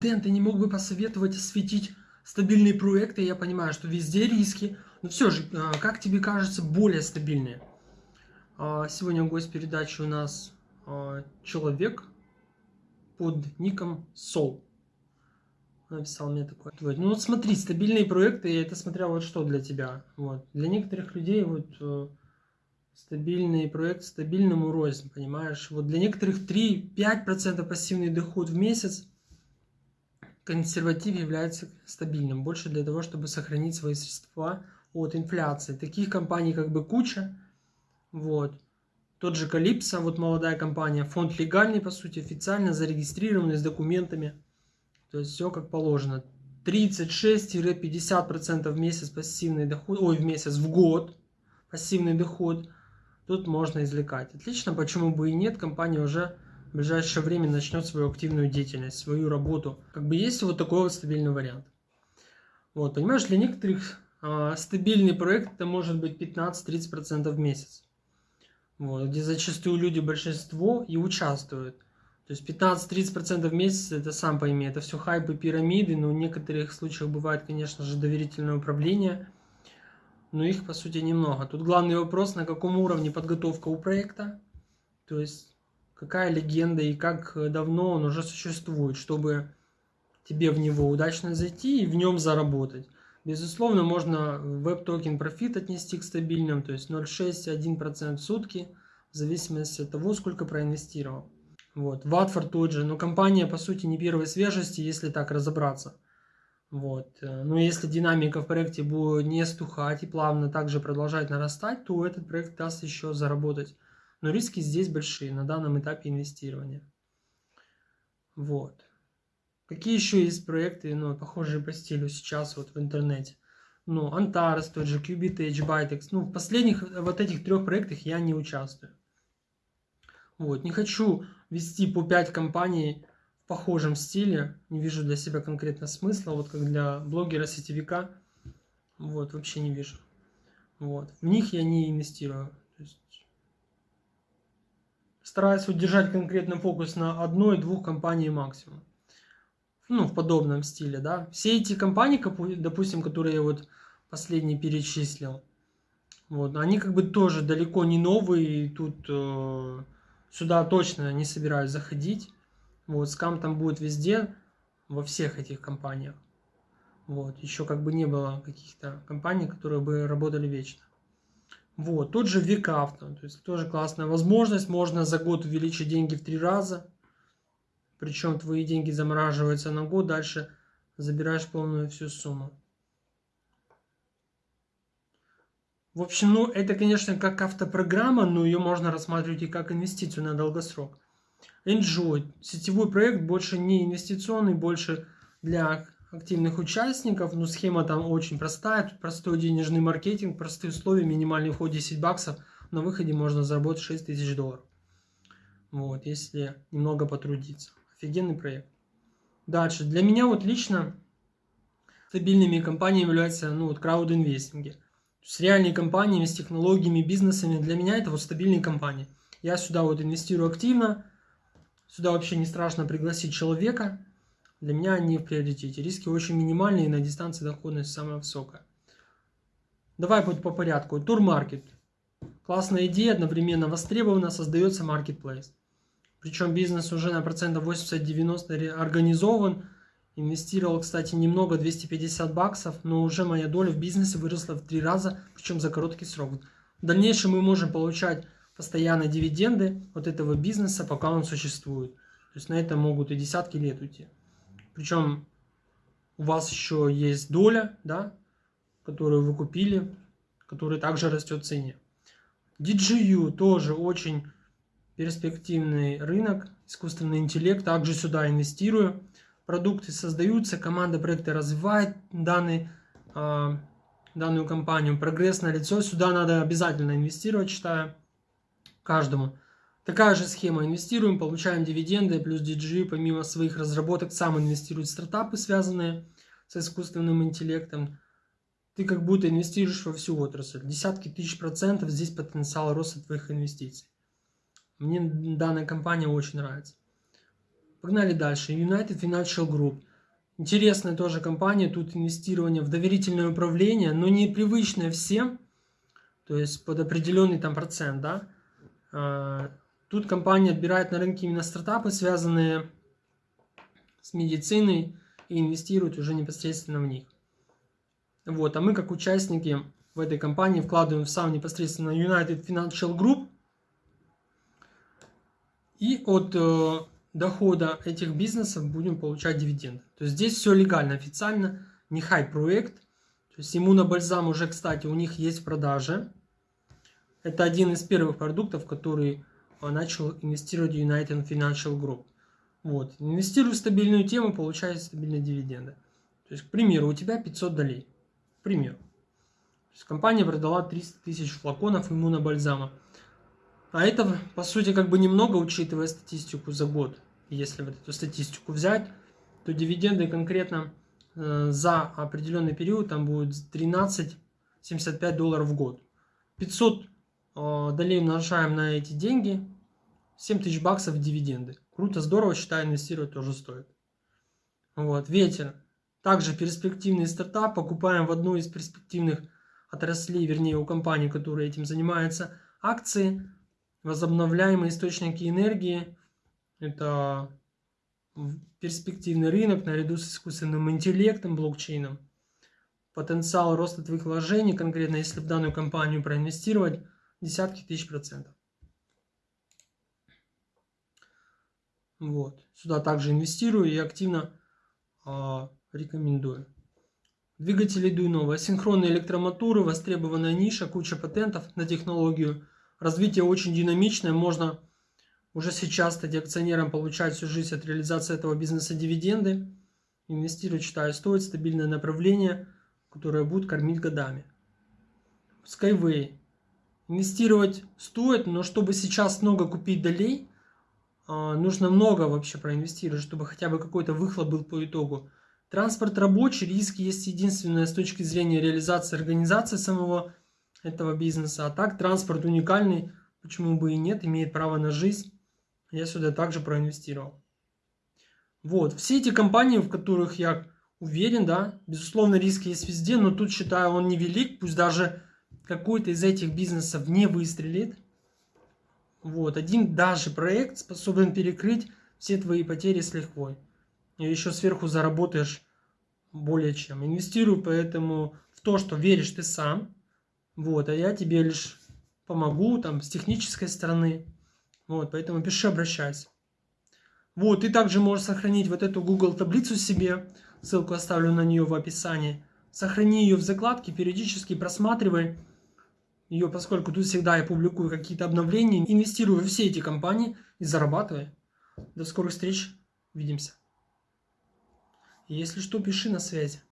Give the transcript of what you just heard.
Дэн, ты не мог бы посоветовать осветить стабильные проекты? Я понимаю, что везде риски, но все же, а, как тебе кажется, более стабильные? А, сегодня гость передачи у нас а, человек под ником Сол. Написал мне такое. Ну вот смотри, стабильные проекты, это смотря вот что для тебя. Вот. Для некоторых людей вот э, стабильный проект стабильному рознь, понимаешь? Вот для некоторых 3-5% пассивный доход в месяц консерватив является стабильным. Больше для того, чтобы сохранить свои средства от инфляции. Таких компаний как бы куча. Вот. Тот же Калипсо, вот молодая компания, фонд легальный, по сути, официально зарегистрированный с документами. То есть все как положено. 36-50% в месяц пассивный доход, ой, в месяц, в год пассивный доход. Тут можно извлекать. Отлично, почему бы и нет, компания уже в ближайшее время начнет свою активную деятельность, свою работу. Как бы есть вот такой вот стабильный вариант. Вот, понимаешь, для некоторых а, стабильный проект это может быть 15-30% в месяц. Вот, где зачастую люди большинство и участвуют. То есть 15-30% в месяц, это сам пойми, это все хайпы, пирамиды, но в некоторых случаях бывает, конечно же, доверительное управление, но их, по сути, немного. Тут главный вопрос, на каком уровне подготовка у проекта, то есть какая легенда и как давно он уже существует, чтобы тебе в него удачно зайти и в нем заработать. Безусловно, можно Web Token Profit отнести к стабильным, то есть 0,6-1% в сутки, в зависимости от того, сколько проинвестировал. Вот. Ватфорд тот же, но компания, по сути, не первой свежести, если так разобраться. Вот. Э, но если динамика в проекте будет не стухать и плавно также продолжать нарастать, то этот проект даст еще заработать. Но риски здесь большие на данном этапе инвестирования. Вот. Какие еще есть проекты, ну, похожие по стилю сейчас вот в интернете? Ну, Antares, тот же Qubit, Bytex. Ну, в последних вот этих трех проектах я не участвую. Вот. Не хочу вести по 5 компаний в похожем стиле. Не вижу для себя конкретно смысла. Вот как для блогера-сетевика. Вот, вообще не вижу. Вот. В них я не инвестирую. То есть, стараюсь удержать конкретно фокус на одной-двух компании максимум. Ну, в подобном стиле, да. Все эти компании, допустим, которые я вот последний перечислил, вот, они как бы тоже далеко не новые, и тут э, Сюда точно не собираюсь заходить. Вот, скам там будет везде, во всех этих компаниях. Вот, еще как бы не было каких-то компаний, которые бы работали вечно. Вот, тот же Викавто, то есть тоже классная возможность, можно за год увеличить деньги в три раза. Причем твои деньги замораживаются на год, дальше забираешь полную всю сумму. В общем, ну, это, конечно, как автопрограмма, но ее можно рассматривать и как инвестицию на долгосрок. Enjoy. Сетевой проект больше не инвестиционный, больше для активных участников. Но схема там очень простая. Тут простой денежный маркетинг, простые условия, минимальный вход 10 баксов. На выходе можно заработать 6 тысяч долларов. Вот, если немного потрудиться. Офигенный проект. Дальше. Для меня вот лично стабильными компаниями являются ну, вот, краудинвестинги с реальными компаниями, с технологиями, бизнесами. Для меня это вот стабильные компании. Я сюда вот инвестирую активно. Сюда вообще не страшно пригласить человека. Для меня они в приоритете. Риски очень минимальные, и на дистанции доходность самая высокая. Давай по, по порядку. Турмаркет. Классная идея, одновременно востребована, создается маркетплейс. Причем бизнес уже на процентов 80-90 организован, Инвестировал, кстати, немного, 250 баксов, но уже моя доля в бизнесе выросла в три раза, причем за короткий срок. В дальнейшем мы можем получать постоянно дивиденды от этого бизнеса, пока он существует. То есть на это могут и десятки лет уйти. Причем у вас еще есть доля, да, которую вы купили, которая также растет в цене. DGU тоже очень перспективный рынок, искусственный интеллект, также сюда инвестирую продукты создаются, команда проекта развивает данный, э, данную компанию, прогресс на лицо, сюда надо обязательно инвестировать, считаю, каждому. Такая же схема, инвестируем, получаем дивиденды, плюс DG, помимо своих разработок, сам инвестирует в стартапы, связанные с искусственным интеллектом. Ты как будто инвестируешь во всю отрасль. Десятки тысяч процентов здесь потенциал роста твоих инвестиций. Мне данная компания очень нравится. Погнали дальше. United Financial Group. Интересная тоже компания, тут инвестирование в доверительное управление, но не привычное всем, то есть под определенный там процент, да. Тут компания отбирает на рынке именно стартапы, связанные с медициной, и инвестирует уже непосредственно в них. Вот, а мы как участники в этой компании вкладываем в сам непосредственно United Financial Group, и от э, дохода этих бизнесов будем получать дивиденды. То есть здесь все легально, официально, не хай-проект. То есть иммунобальзам уже, кстати, у них есть в продаже. Это один из первых продуктов, который начал инвестировать United Financial Group. Вот. Инвестируй в стабильную тему, получай стабильные дивиденды. То есть, к примеру, у тебя 500 долей. К примеру. То есть, компания продала 300 тысяч флаконов иммунобальзама. А это, по сути, как бы немного, учитывая статистику за год. Если вот эту статистику взять, то дивиденды конкретно э, за определенный период там будет 13,75 долларов в год. 500 э, долей умножаем на эти деньги, 7 тысяч баксов дивиденды. Круто, здорово, считаю, инвестировать тоже стоит. Вот, ветер. Также перспективный стартап. Покупаем в одну из перспективных отраслей, вернее у компании, которая этим занимается, акции возобновляемые источники энергии – это перспективный рынок наряду с искусственным интеллектом, блокчейном. Потенциал роста твоих вложений, конкретно если в данную компанию проинвестировать, десятки тысяч процентов. Вот. Сюда также инвестирую и активно э, рекомендую. Двигатели Дуйнова. Асинхронные электромоторы, востребованная ниша, куча патентов на технологию – развитие очень динамичное, можно уже сейчас стать акционером, получать всю жизнь от реализации этого бизнеса дивиденды. Инвестировать, считаю, стоит стабильное направление, которое будет кормить годами. Skyway. Инвестировать стоит, но чтобы сейчас много купить долей, а, нужно много вообще проинвестировать, чтобы хотя бы какой-то выхлоп был по итогу. Транспорт рабочий, риски есть единственное с точки зрения реализации организации самого этого бизнеса. А так транспорт уникальный, почему бы и нет, имеет право на жизнь. Я сюда также проинвестировал. Вот, все эти компании, в которых я уверен, да, безусловно, риски есть везде, но тут считаю он невелик, пусть даже какой-то из этих бизнесов не выстрелит. Вот, один даже проект способен перекрыть все твои потери с лихвой. И еще сверху заработаешь более чем. Инвестирую поэтому в то, что веришь ты сам, вот, а я тебе лишь помогу там с технической стороны. Вот, поэтому пиши, обращайся. Вот, ты также можешь сохранить вот эту Google таблицу себе. Ссылку оставлю на нее в описании. Сохрани ее в закладке, периодически просматривай ее, поскольку тут всегда я публикую какие-то обновления. Инвестирую в все эти компании и зарабатывай. До скорых встреч. Увидимся. Если что, пиши на связи.